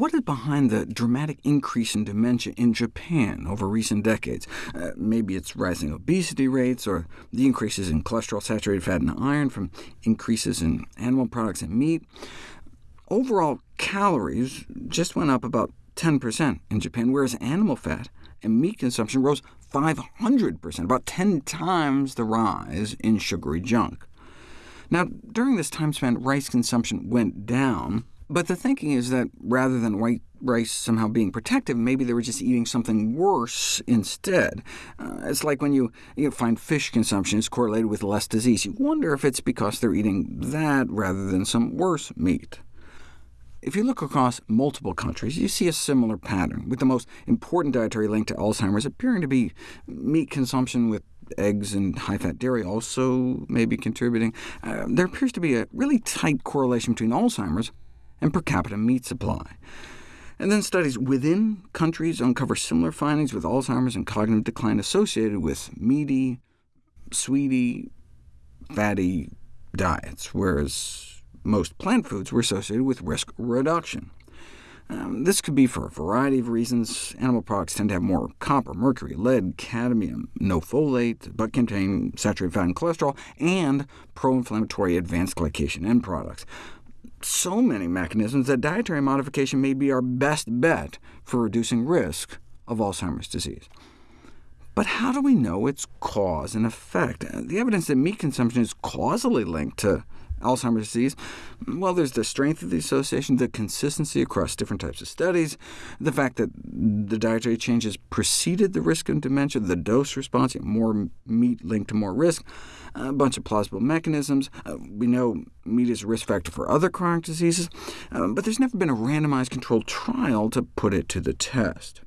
what is behind the dramatic increase in dementia in Japan over recent decades? Uh, maybe it's rising obesity rates, or the increases in cholesterol, saturated fat, and iron from increases in animal products and meat. Overall calories just went up about 10% in Japan, whereas animal fat and meat consumption rose 500%, about 10 times the rise in sugary junk. Now, during this time span, rice consumption went down, but the thinking is that rather than white rice somehow being protective, maybe they were just eating something worse instead. Uh, it's like when you, you find fish consumption is correlated with less disease. You wonder if it's because they're eating that rather than some worse meat. If you look across multiple countries, you see a similar pattern, with the most important dietary link to Alzheimer's appearing to be meat consumption with eggs and high-fat dairy also may be contributing. Uh, there appears to be a really tight correlation between Alzheimer's and per capita meat supply. And then studies within countries uncover similar findings with Alzheimer's and cognitive decline associated with meaty, sweety, fatty diets, whereas most plant foods were associated with risk reduction. Um, this could be for a variety of reasons. Animal products tend to have more copper, mercury, lead, cadmium, no folate, but contain saturated fat and cholesterol, and pro-inflammatory advanced glycation end products. So many mechanisms that dietary modification may be our best bet for reducing risk of Alzheimer's disease. But how do we know its cause and effect? The evidence that meat consumption is causally linked to Alzheimer's disease? Well, there's the strength of the association, the consistency across different types of studies, the fact that the dietary changes preceded the risk of dementia, the dose response, more meat linked to more risk, a bunch of plausible mechanisms. Uh, we know meat is a risk factor for other chronic diseases, uh, but there's never been a randomized controlled trial to put it to the test.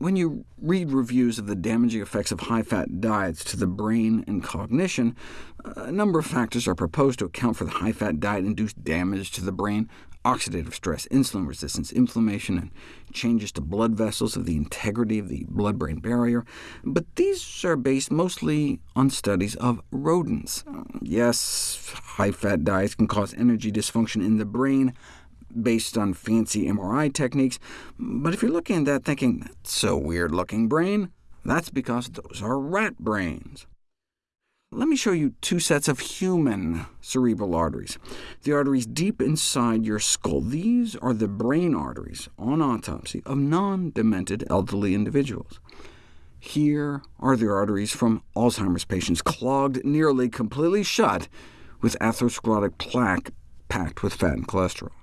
When you read reviews of the damaging effects of high-fat diets to the brain and cognition, a number of factors are proposed to account for the high-fat diet-induced damage to the brain, oxidative stress, insulin resistance, inflammation, and changes to blood vessels of the integrity of the blood-brain barrier. But these are based mostly on studies of rodents. Yes, high-fat diets can cause energy dysfunction in the brain, based on fancy MRI techniques, but if you're looking at that thinking, that's so weird-looking brain, that's because those are rat brains. Let me show you two sets of human cerebral arteries. The arteries deep inside your skull. These are the brain arteries, on autopsy, of non-demented elderly individuals. Here are the arteries from Alzheimer's patients, clogged nearly completely shut with atherosclerotic plaque packed with fat and cholesterol.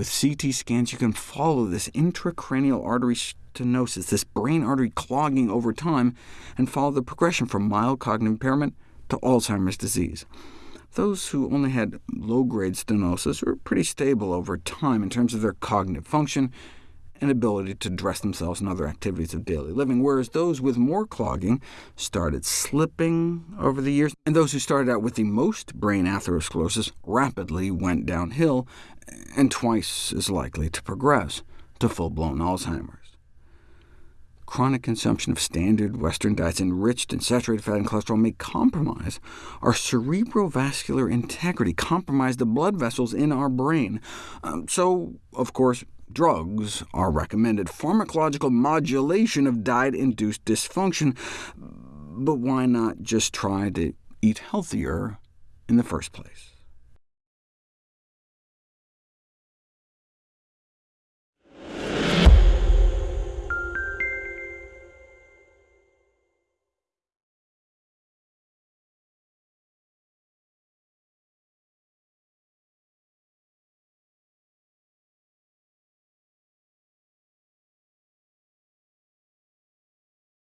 With CT scans, you can follow this intracranial artery stenosis, this brain artery clogging over time, and follow the progression from mild cognitive impairment to Alzheimer's disease. Those who only had low-grade stenosis were pretty stable over time in terms of their cognitive function and ability to dress themselves in other activities of daily living, whereas those with more clogging started slipping over the years, and those who started out with the most brain atherosclerosis rapidly went downhill, and twice as likely to progress to full-blown Alzheimer's. Chronic consumption of standard Western diets enriched in saturated fat and cholesterol may compromise our cerebrovascular integrity, compromise the blood vessels in our brain. Um, so, of course, drugs are recommended, pharmacological modulation of diet-induced dysfunction, but why not just try to eat healthier in the first place?